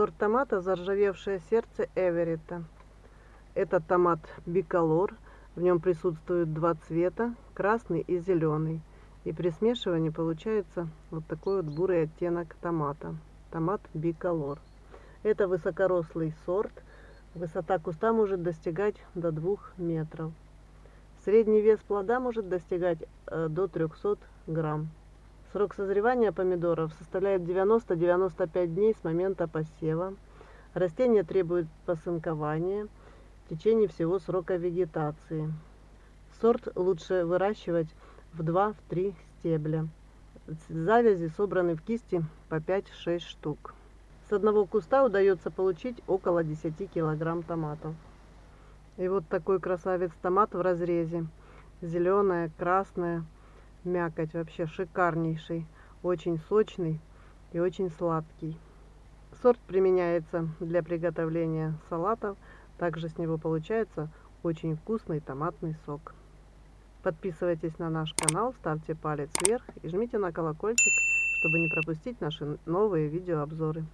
Сорт томата «Заржавевшее сердце Эверетта». Это томат биколор. В нем присутствуют два цвета, красный и зеленый. И при смешивании получается вот такой вот бурый оттенок томата. Томат биколор. Это высокорослый сорт. Высота куста может достигать до 2 метров. Средний вес плода может достигать э, до 300 грамм. Срок созревания помидоров составляет 90-95 дней с момента посева. Растение требует посынкования в течение всего срока вегетации. Сорт лучше выращивать в 2-3 стебля. Завязи собраны в кисти по 5-6 штук. С одного куста удается получить около 10 килограмм томатов. И вот такой красавец томат в разрезе. Зеленая, красная мякоть вообще шикарнейший, очень сочный и очень сладкий. Сорт применяется для приготовления салатов, также с него получается очень вкусный томатный сок. Подписывайтесь на наш канал, ставьте палец вверх и жмите на колокольчик, чтобы не пропустить наши новые видеообзоры.